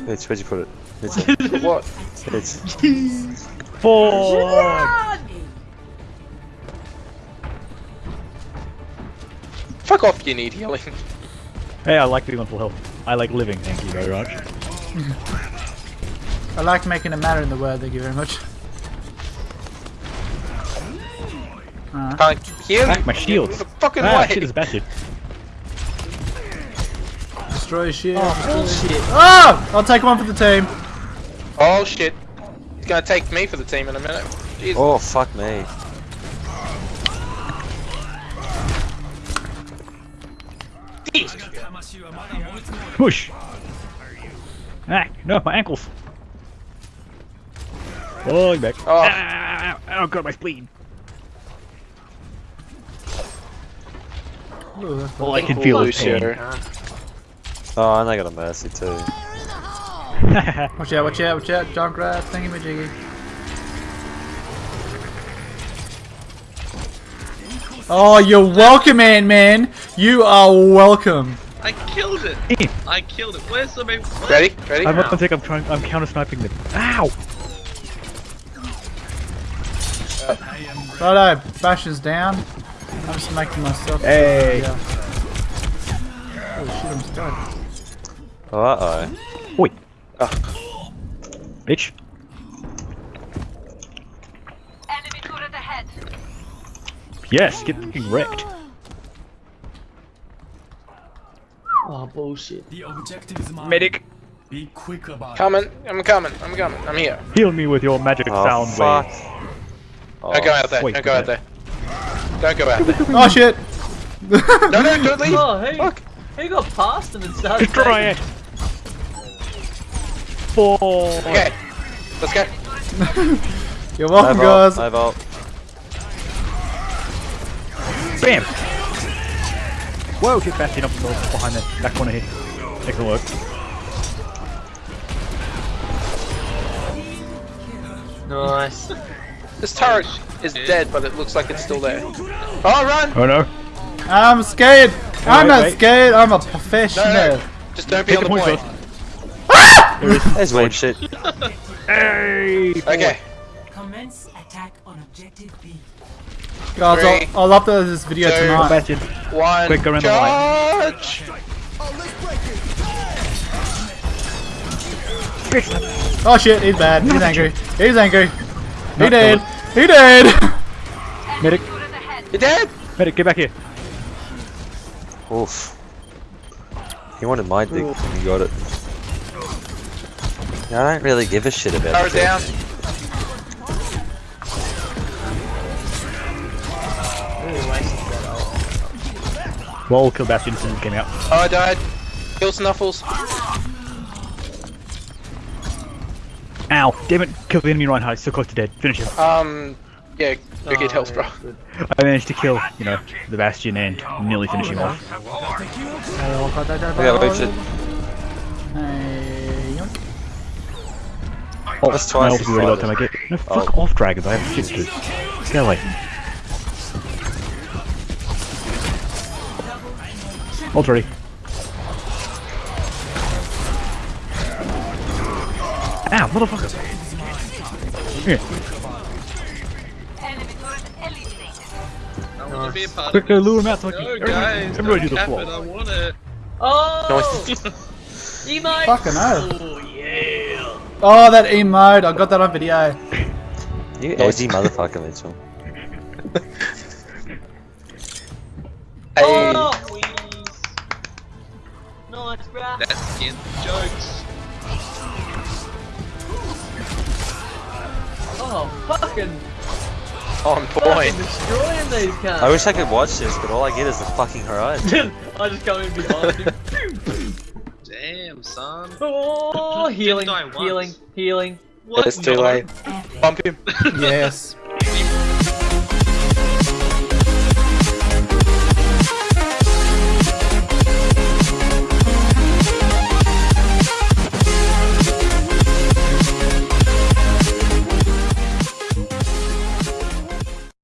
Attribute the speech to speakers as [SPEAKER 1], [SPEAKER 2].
[SPEAKER 1] Mitch, where'd you put it? Mitch,
[SPEAKER 2] What?
[SPEAKER 1] Mitch.
[SPEAKER 3] Four.
[SPEAKER 2] Fuck off, you need healing.
[SPEAKER 3] Hey, I like being on full health. I like living, thank you very much.
[SPEAKER 4] I like making a matter in the world, thank you very much. Uh,
[SPEAKER 2] Can't heal
[SPEAKER 3] Back my shield.
[SPEAKER 2] The fucking
[SPEAKER 3] Ah,
[SPEAKER 2] way.
[SPEAKER 3] shit is bastard.
[SPEAKER 4] Destroy shield.
[SPEAKER 5] Oh, bullshit.
[SPEAKER 4] Oh! I'll take one for the team.
[SPEAKER 2] Oh shit. He's gonna take me for the team in a minute. Jesus.
[SPEAKER 1] Oh, fuck me.
[SPEAKER 3] Push. Ah, no, my ankles. Falling back.
[SPEAKER 2] Oh.
[SPEAKER 3] Ah, oh god, my spleen.
[SPEAKER 4] Ooh,
[SPEAKER 3] All I can feel is
[SPEAKER 2] Lucio.
[SPEAKER 3] pain.
[SPEAKER 1] Oh, and I got a mercy too.
[SPEAKER 4] Watch out, watch out, watch out, Junkrat, thingy majiggy. Oh, you're welcome, Ant Man. You are welcome.
[SPEAKER 5] I killed it. I killed it. Where's the main? What?
[SPEAKER 2] Ready? Ready?
[SPEAKER 3] I don't think I'm trying. I'm counter sniping them. Ow!
[SPEAKER 4] Righto, Basher's down. I'm just making myself.
[SPEAKER 3] Hey.
[SPEAKER 4] Oh shit, I'm stuck.
[SPEAKER 1] Oh, uh oh.
[SPEAKER 3] Oi,
[SPEAKER 1] Ah,
[SPEAKER 3] bitch.
[SPEAKER 6] Enemy turret ahead.
[SPEAKER 3] Yes, get fucking wrecked.
[SPEAKER 5] Oh bullshit.
[SPEAKER 7] The objective is mine.
[SPEAKER 3] Medic,
[SPEAKER 7] Be quick about it.
[SPEAKER 2] Coming. I'm coming. I'm coming. I'm here.
[SPEAKER 3] heal me with your magic
[SPEAKER 1] Oh,
[SPEAKER 3] sound
[SPEAKER 1] fuck.
[SPEAKER 3] wave.
[SPEAKER 1] Oh,
[SPEAKER 2] Don't go out there.
[SPEAKER 3] wait,
[SPEAKER 2] Don't go out there. Don't go out there.
[SPEAKER 4] Oh shit!
[SPEAKER 2] No, no, don't leave.
[SPEAKER 5] Oh, hey.
[SPEAKER 2] Fuck.
[SPEAKER 5] He got past him and started.
[SPEAKER 3] Destroy it. Four.
[SPEAKER 2] Okay. Let's go.
[SPEAKER 4] You're welcome,
[SPEAKER 1] vault,
[SPEAKER 4] guys.
[SPEAKER 1] I vault.
[SPEAKER 3] Bam. Whoa, get Bastion up behind that back corner here. Excellent work.
[SPEAKER 5] Nice.
[SPEAKER 2] This turret is dead, but it looks like it's still there. Oh, run!
[SPEAKER 3] Oh no.
[SPEAKER 4] I'm scared. I'm
[SPEAKER 3] wait,
[SPEAKER 4] not
[SPEAKER 3] wait.
[SPEAKER 4] scared. I'm a professional.
[SPEAKER 2] no. Just don't be
[SPEAKER 3] Take
[SPEAKER 2] on
[SPEAKER 3] the
[SPEAKER 2] the
[SPEAKER 3] point
[SPEAKER 2] point.
[SPEAKER 3] first. Ah!
[SPEAKER 1] There's weird shit.
[SPEAKER 3] Hey.
[SPEAKER 2] Okay.
[SPEAKER 8] Commence attack on objective B.
[SPEAKER 4] Guys,
[SPEAKER 2] Three,
[SPEAKER 4] I'll, I'll upload this video
[SPEAKER 2] two,
[SPEAKER 4] tonight.
[SPEAKER 3] Bastion.
[SPEAKER 2] One.
[SPEAKER 3] Quick, go around the line.
[SPEAKER 4] Oh shit, he's bad. He's angry. He's angry. He
[SPEAKER 3] Not
[SPEAKER 4] dead. He dead.
[SPEAKER 3] Medic,
[SPEAKER 6] Turret ahead.
[SPEAKER 2] You're dead!
[SPEAKER 3] medic, get back here.
[SPEAKER 1] Oof. He wanted my dick and he got it. Yeah, I don't really give a shit about
[SPEAKER 2] Power
[SPEAKER 1] it.
[SPEAKER 2] down.
[SPEAKER 3] Well, kill Bastion as soon as it came out.
[SPEAKER 2] Oh, I died. Kill Snuffles.
[SPEAKER 3] Ow, damn it, kill the enemy Reinhardt, he's so close to dead. Finish him.
[SPEAKER 2] Um, yeah, go get
[SPEAKER 5] Oh,
[SPEAKER 2] health, bro.
[SPEAKER 3] I managed to kill, you know, the Bastion and nearly finish him off.
[SPEAKER 1] I got weird shit.
[SPEAKER 4] Hey, yoink.
[SPEAKER 3] Oh,
[SPEAKER 1] That's
[SPEAKER 3] my ult is already by the time I get. No, fuck
[SPEAKER 1] Oh.
[SPEAKER 3] off, dragons, I have shit to do. Get away. Ult ready. Ow, motherfucker! Here,
[SPEAKER 6] Enemy turret eliminated.
[SPEAKER 5] I want to be a part
[SPEAKER 3] quick,
[SPEAKER 5] of
[SPEAKER 3] go lure him out so I can.
[SPEAKER 5] No,
[SPEAKER 3] everybody,
[SPEAKER 5] guys.
[SPEAKER 3] everybody do
[SPEAKER 5] don't
[SPEAKER 3] the
[SPEAKER 5] cap it,
[SPEAKER 3] floor.
[SPEAKER 5] I want it. Oh! Emote!
[SPEAKER 4] Fucking hell.
[SPEAKER 5] Oh, yeah!
[SPEAKER 4] That emote. I got that on video.
[SPEAKER 1] You edgy motherfucker, Mitchell.
[SPEAKER 2] Hey.
[SPEAKER 5] Oh, please. Nice, bruh. That's against jokes. Oh, fucking,
[SPEAKER 2] On
[SPEAKER 5] fucking
[SPEAKER 2] point.
[SPEAKER 5] destroying these cunts.
[SPEAKER 1] I wish I could watch this, but all I get is the fucking horizon.
[SPEAKER 5] I just come in behind him. Damn, son. Oh, healing, die once. healing, healing.
[SPEAKER 2] It's too late. Bump him.
[SPEAKER 4] Yes.